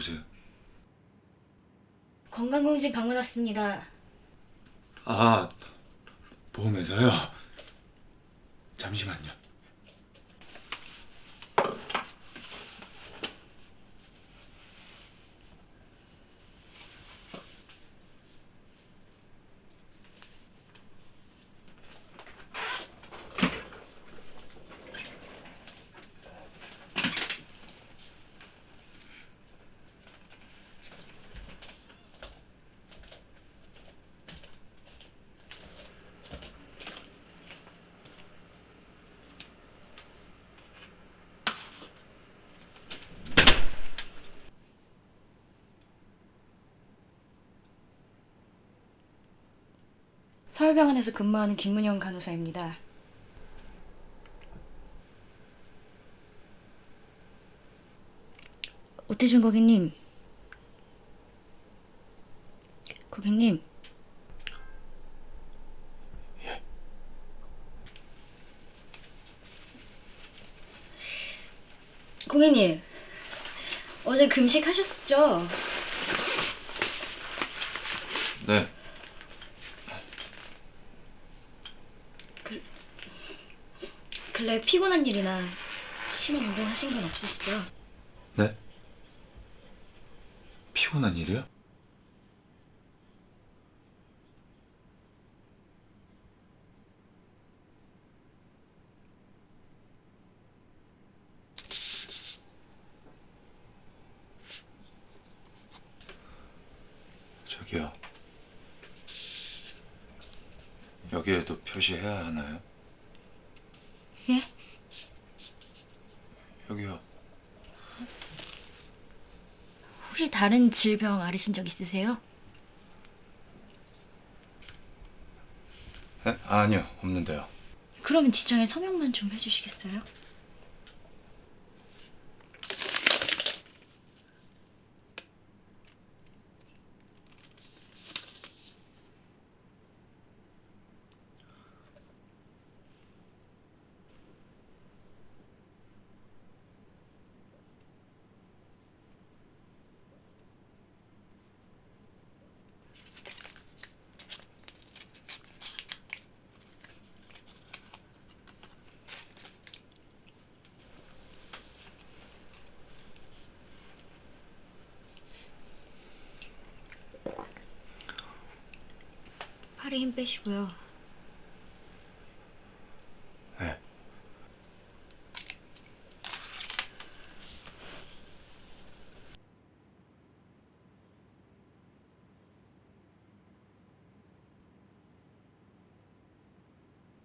누구세요? 건강검진 방문 왔습니다. 아, 보험회사요? 잠시만요. 서울병원에서 근무하는 김문영 간호사입니다. 오태준 고객님. 고객님. 고객님. 어제 금식하셨었죠? 네. 근래 피곤한 일이나 심한 운동하신 건 없으시죠? 네? 피곤한 일이요? 저기요. 여기에도 표시해야 하나요? 예? 여기요. 혹시 다른 질병 앓으신 적 있으세요? 에? 아니요, 없는데요. 그러면 뒷장에 서명만 좀 해주시겠어요? 팔에 힘 빼시고요. 네.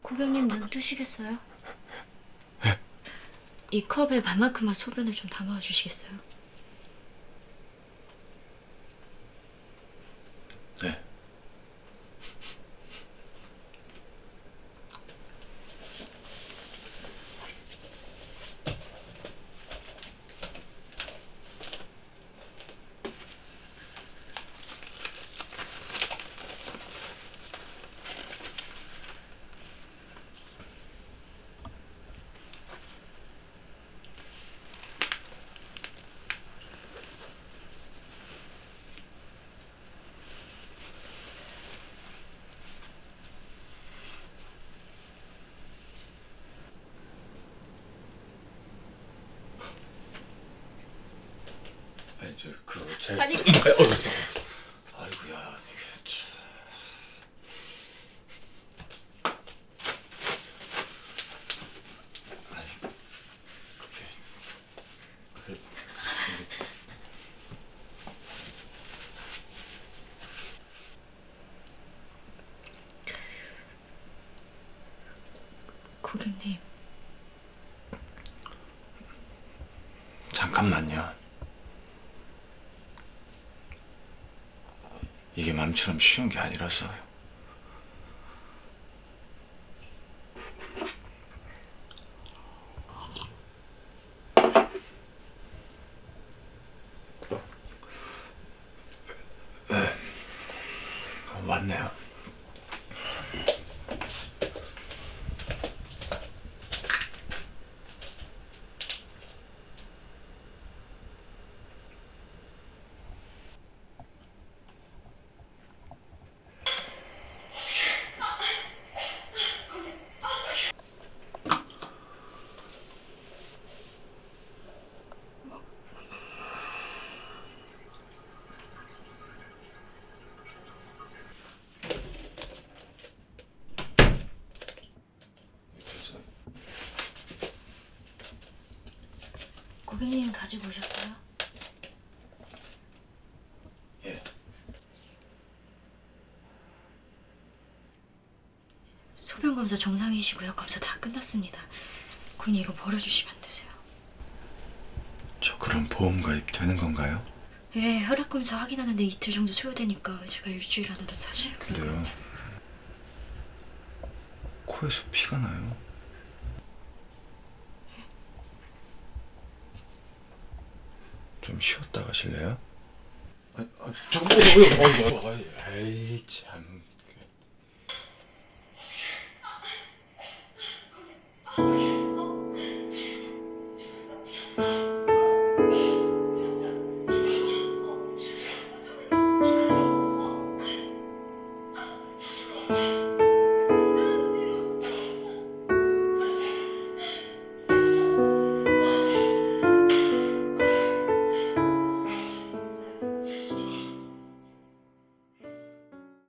고객님 눈 뜨시겠어요? 이 컵에 반만큼만 소변을 좀 담아 주시겠어요? 그 제. 아니, 어, 아이고야 이게 참. 아니 그게 그 고객님 잠깐만요. 이게 맘처럼 쉬운 게 아니라서요. 네. 왔네요. 가지고 오셨어요? 예. 소변 검사 정상이시고요. 검사 다 끝났습니다. 그냥 이거 버려주시면 되세요. 저 그럼 보험 가입 되는 건가요? 예, 혈액 검사 확인하는데 이틀 정도 소요되니까 제가 일주일 안에 사실 근데요. 코에서 피가 나요. 좀 쉬었다 가실래요? 아, 아 잠깐만, 어이구, 어이구, 어이구, 에이 참.